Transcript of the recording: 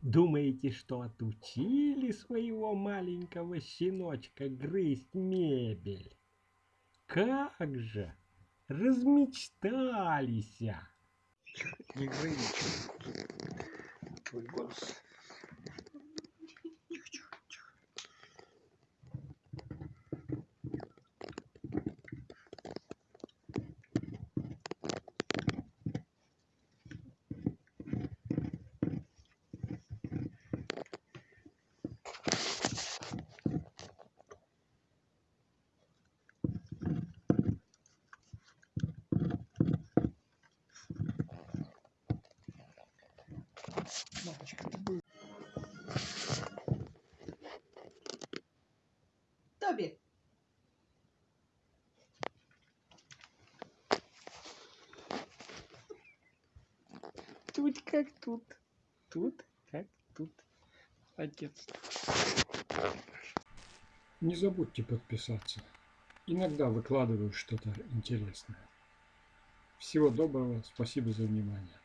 Думаете, что отучили своего маленького щеночка грызть мебель? Как же! Размечтались! Не ничего. Твой голос. Мамочка, ты бы... Тобі. Тут как тут. Тут как тут. Отец. Не забудьте подписаться. Иногда выкладываю что-то интересное. Всего доброго, спасибо за внимание.